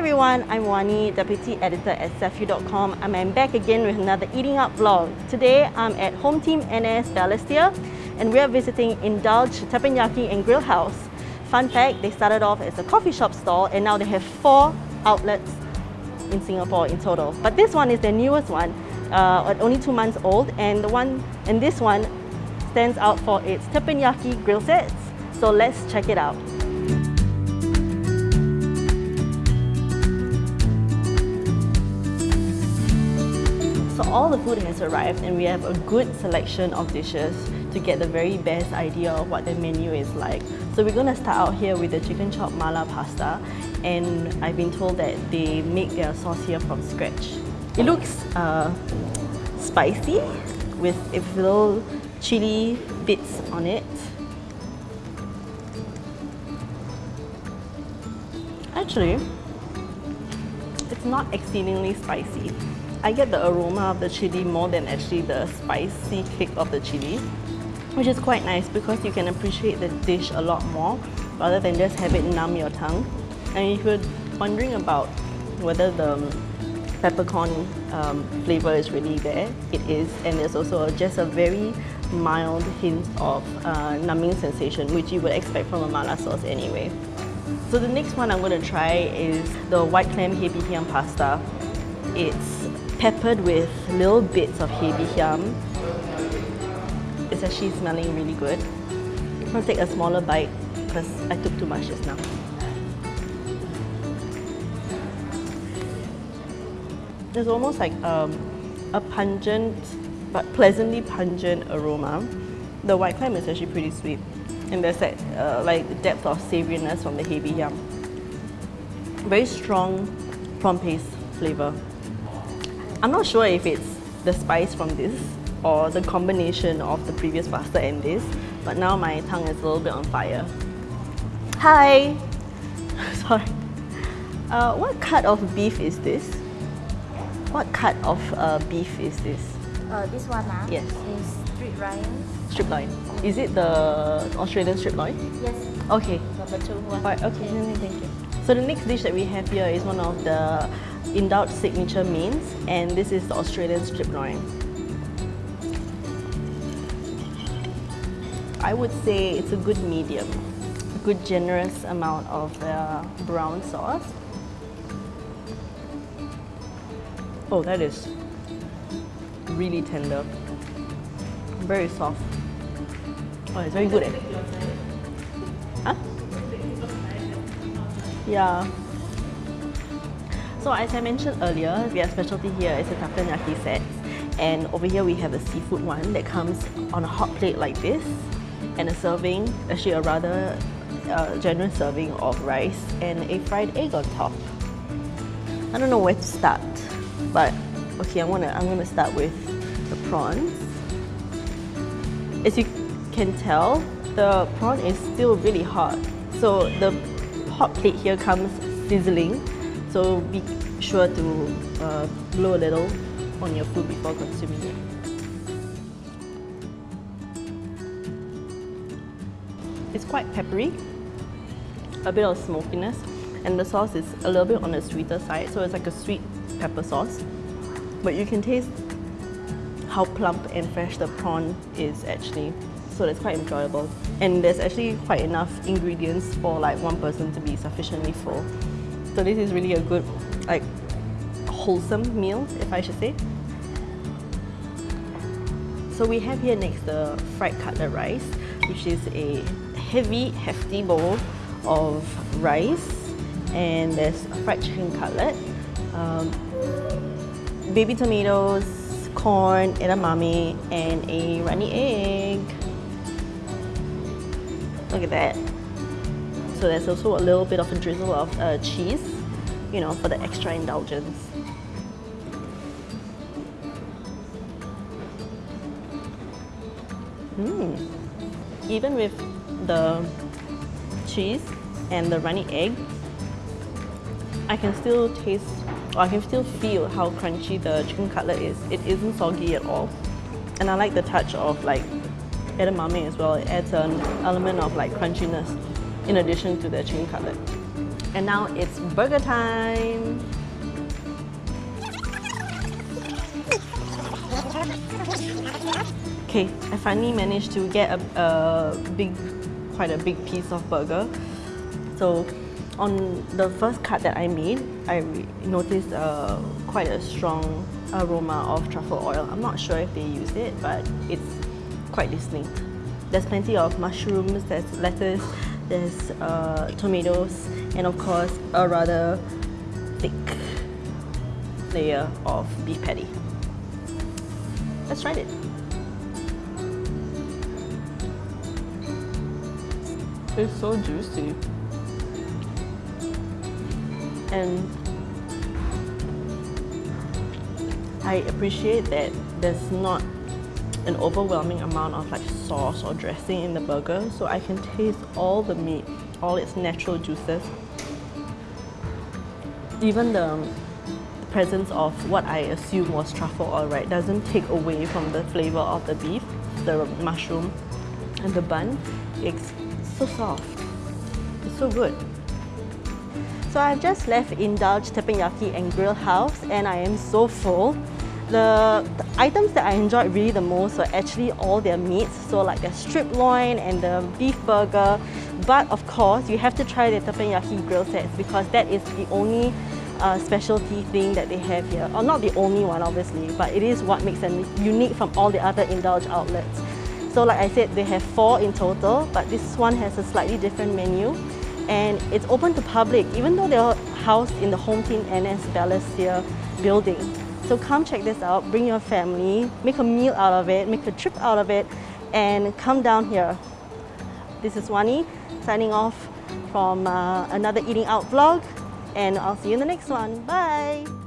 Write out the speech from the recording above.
everyone, I'm Wani, Deputy Editor at Cefu.com and I'm back again with another Eating Up vlog. Today I'm at Home Team NS Balestier and we're visiting Indulge Teppanyaki and Grill House. Fun fact, they started off as a coffee shop stall and now they have four outlets in Singapore in total. But this one is their newest one, uh, only two months old and the one and this one stands out for its teppanyaki grill sets. So let's check it out. All the food has arrived and we have a good selection of dishes to get the very best idea of what the menu is like. So we're going to start out here with the chicken chop mala pasta and I've been told that they make their sauce here from scratch. It looks uh, spicy with a little chili bits on it. Actually, it's not exceedingly spicy. I get the aroma of the chili more than actually the spicy kick of the chili, which is quite nice because you can appreciate the dish a lot more rather than just have it numb your tongue. And if you're wondering about whether the peppercorn um, flavor is really there, it is, and there's also just a very mild hint of uh, numbing sensation, which you would expect from a mala sauce anyway. So the next one I'm going to try is the white clam hei pasta. It's peppered with little bits of hei bee hiam. It's actually smelling really good. I'm gonna take a smaller bite because I took too much just now. There's almost like um, a pungent but pleasantly pungent aroma. The white clam is actually pretty sweet and there's that uh, like depth of savouriness from the bee hiam. Very strong prawn paste flavour. I'm not sure if it's the spice from this or the combination of the previous pasta and this, but now my tongue is a little bit on fire. Hi! Sorry. Uh, what cut of beef is this? What cut of uh, beef is this? Uh, this one ah, Yes. is strip loin. Strip loin. Is it the Australian strip loin? Yes, Okay. number two one. Alright, okay, thank you. So the next dish that we have here is one of the Indulge signature mains and this is the Australian strip loin. I would say it's a good medium, a good generous amount of brown sauce. Oh, that is really tender, very soft. Oh, it's very good. Eh? Huh? Yeah. So as I mentioned earlier, their specialty here is the teppanyaki sets. And over here we have a seafood one that comes on a hot plate like this and a serving, actually a rather uh, generous serving of rice and a fried egg on top. I don't know where to start, but okay, I'm gonna, I'm gonna start with the prawns. As you can tell, the prawn is still really hot. So the hot plate here comes sizzling so be sure to uh, blow a little on your food before consuming it. It's quite peppery, a bit of smokiness, and the sauce is a little bit on the sweeter side, so it's like a sweet pepper sauce. But you can taste how plump and fresh the prawn is actually, so that's quite enjoyable. And there's actually quite enough ingredients for like one person to be sufficiently full. So this is really a good, like, wholesome meal, if I should say. So we have here next the fried cutlet rice, which is a heavy, hefty bowl of rice, and there's fried chicken cutlet, um, baby tomatoes, corn, edamame, and a runny egg. Look at that. So there's also a little bit of a drizzle of uh, cheese, you know, for the extra indulgence. Mm. Even with the cheese and the runny egg, I can still taste, or I can still feel how crunchy the chicken cutlet is. It isn't soggy at all. And I like the touch of like edamame as well. It adds an element of like crunchiness in addition to the chicken cutlet. And now it's burger time. Okay, I finally managed to get a, a big, quite a big piece of burger. So on the first cut that I made, I noticed uh, quite a strong aroma of truffle oil. I'm not sure if they use it, but it's quite distinct. There's plenty of mushrooms, there's lettuce, there's uh, tomatoes, and of course a rather thick layer of beef patty. Let's try it. It's so juicy. And I appreciate that there's not an overwhelming amount of like sauce or dressing in the burger so I can taste all the meat, all its natural juices. Even the um, presence of what I assume was truffle oil, right, doesn't take away from the flavor of the beef, the mushroom, and the bun. It's so soft. It's so good. So I've just left Indulge Teppanyaki and Grill House and I am so full. The, the, items that I enjoyed really the most were actually all their meats, so like their strip loin and the beef burger. But of course, you have to try the teppanyaki grill sets because that is the only uh, specialty thing that they have here. Or not the only one, obviously, but it is what makes them unique from all the other Indulge outlets. So like I said, they have four in total, but this one has a slightly different menu. And it's open to public, even though they're housed in the Home Team NS Balestier building. So come check this out, bring your family, make a meal out of it, make a trip out of it, and come down here. This is Wani signing off from uh, another Eating Out vlog, and I'll see you in the next one. Bye!